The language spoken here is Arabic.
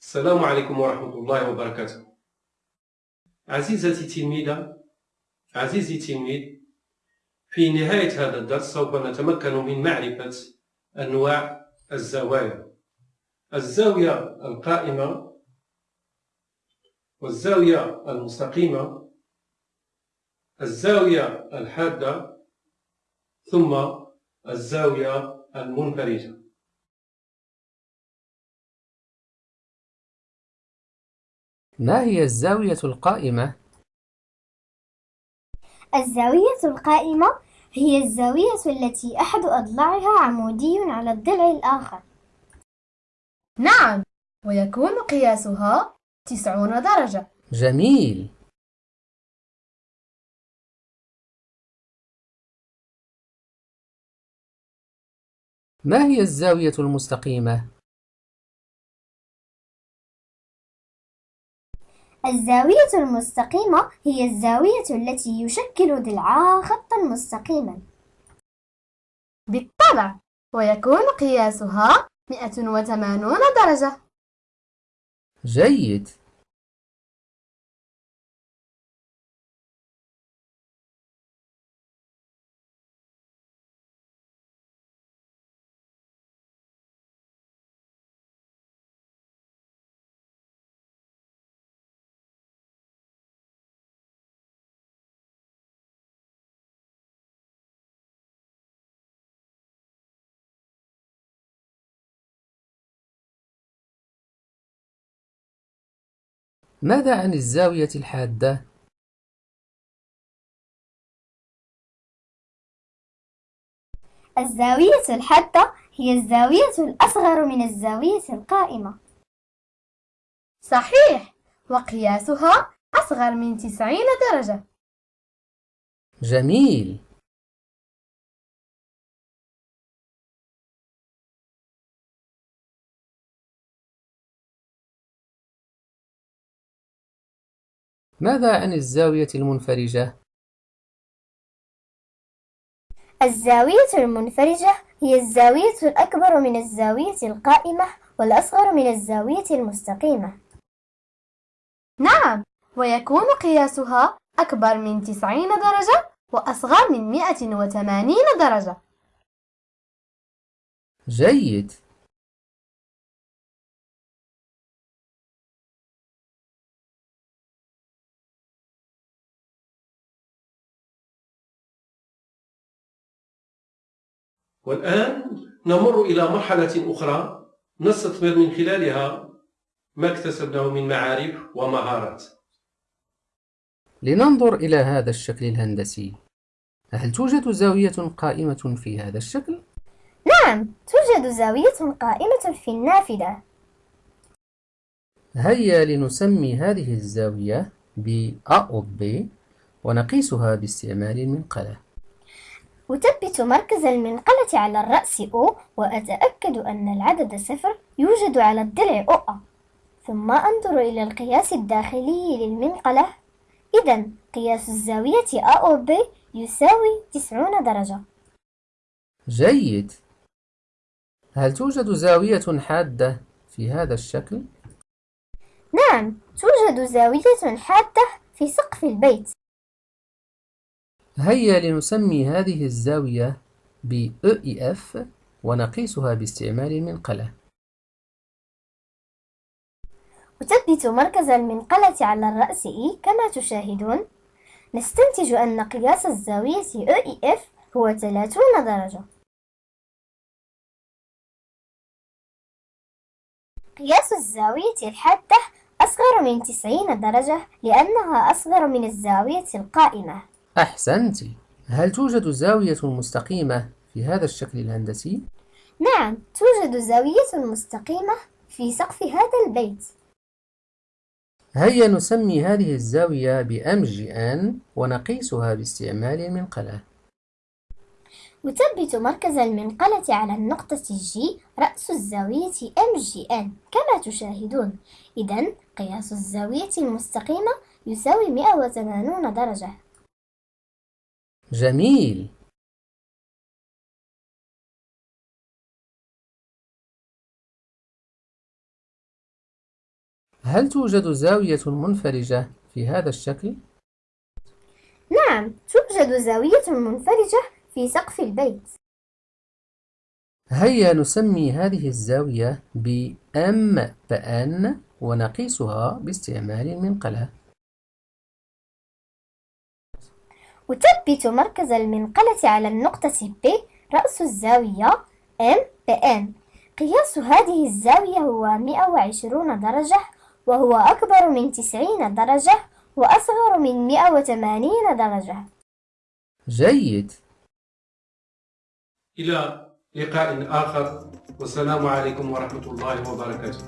السلام عليكم ورحمة الله وبركاته. عزيزتي التلميذة عزيزي التلميذ في نهاية هذا الدرس سوف نتمكن من معرفة أنواع الزوايا. الزاوية القائمة والزاوية المستقيمة الزاوية الحادة ثم الزاوية المنفرجة ما هي الزاوية القائمة؟ الزاوية القائمة هي الزاوية التي أحد أضلاعها عمودي على الضلع الآخر نعم ويكون قياسها تسعون درجة جميل ما هي الزاوية المستقيمة؟ الزاوية المستقيمة هي الزاوية التي يشكل ضلعها خطا مستقيما. بالطبع ويكون قياسها 180 درجة. جيد. ماذا عن الزاوية الحادة؟ الزاوية الحادة هي الزاوية الأصغر من الزاوية القائمة. صحيح وقياسها أصغر من 90 درجة. جميل. ماذا عن الزاوية المنفرجة؟ الزاوية المنفرجة هي الزاوية الأكبر من الزاوية القائمة والأصغر من الزاوية المستقيمة. نعم ويكون قياسها أكبر من 90 درجة وأصغر من 180 درجة. جيد. والآن نمر إلى مرحلة أخرى نستثمر من خلالها ما اكتسبناه من معارف ومهارات. لننظر إلى هذا الشكل الهندسي. هل توجد زاوية قائمة في هذا الشكل؟ نعم توجد زاوية قائمة في النافذة. هيا لنسمي هذه الزاوية ب A أو B ونقيسها باستعمال المنقلة. أثبت مركز المنقلة على الرأس O وأتأكد أن العدد صفر يوجد على الضلع OA ثم أنظر إلى القياس الداخلي للمنقلة. إذا قياس الزاوية A أو B يساوي 90 درجة. جيد. هل توجد زاوية حادة في هذا الشكل؟ نعم توجد زاوية حادة في سقف البيت. هيا لنسمي هذه الزاوية ب EF ونقيسها باستعمال المنقلة. أثبت مركز المنقلة على الرأس E كما تشاهدون. نستنتج أن قياس الزاوية EF هو 30 درجة. قياس الزاوية الحادة أصغر من 90 درجة لأنها أصغر من الزاوية القائمة. أحسنت. هل توجد زاوية مستقيمة في هذا الشكل الهندسي؟ نعم توجد زاوية مستقيمة في سقف هذا البيت. هيا نسمي هذه الزاوية ب MGN ونقيسها باستعمال المنقلة. أثبت مركز المنقلة على النقطة G رأس الزاوية MGN كما تشاهدون. إذا قياس الزاوية المستقيمة يساوي 180 درجة. جميل. هل توجد زاوية منفرجة في هذا الشكل؟ نعم توجد زاوية منفرجة في سقف البيت. هيا نسمي هذه الزاوية ب M بأن ونقيسها باستعمال المنقلة أثبت مركز المنقلة على النقطة P رأس الزاوية M بN قياس هذه الزاوية هو 120 درجة وهو أكبر من 90 درجة وأصغر من 180 درجة. جيد. إلى لقاء آخر والسلام عليكم ورحمة الله وبركاته.